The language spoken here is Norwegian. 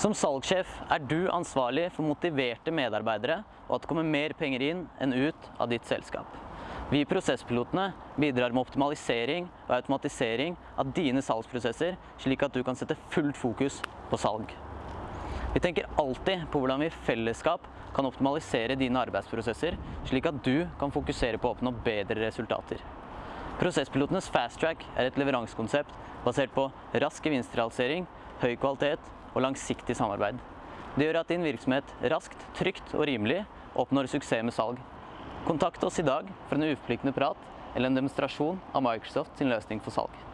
Som salgssjef er du ansvarlig for motiverte medarbeidere og at det kommer mer penger inn enn ut av ditt selskap. Vi i Prosesspilotene bidrar med optimalisering og automatisering av dine salgsprosesser, slik at du kan sette fullt fokus på salg. Vi tenker alltid på hvordan vi i fellesskap kan optimalisere dine arbeidsprosesser, slik at du kan fokusere på å oppnå bedre resultater. Prosesspilotenes Fast Track er et leveransekonsept basert på rask gevinstrealisering, høy kvalitet og langsiktig samarbeid. Det gjør at din virksomhet raskt, trygt og rimelig oppnår suksess med salg. Kontakt oss i dag for en uforpliktende prat eller en demonstrasjon av Microsoft sin løsning for salg.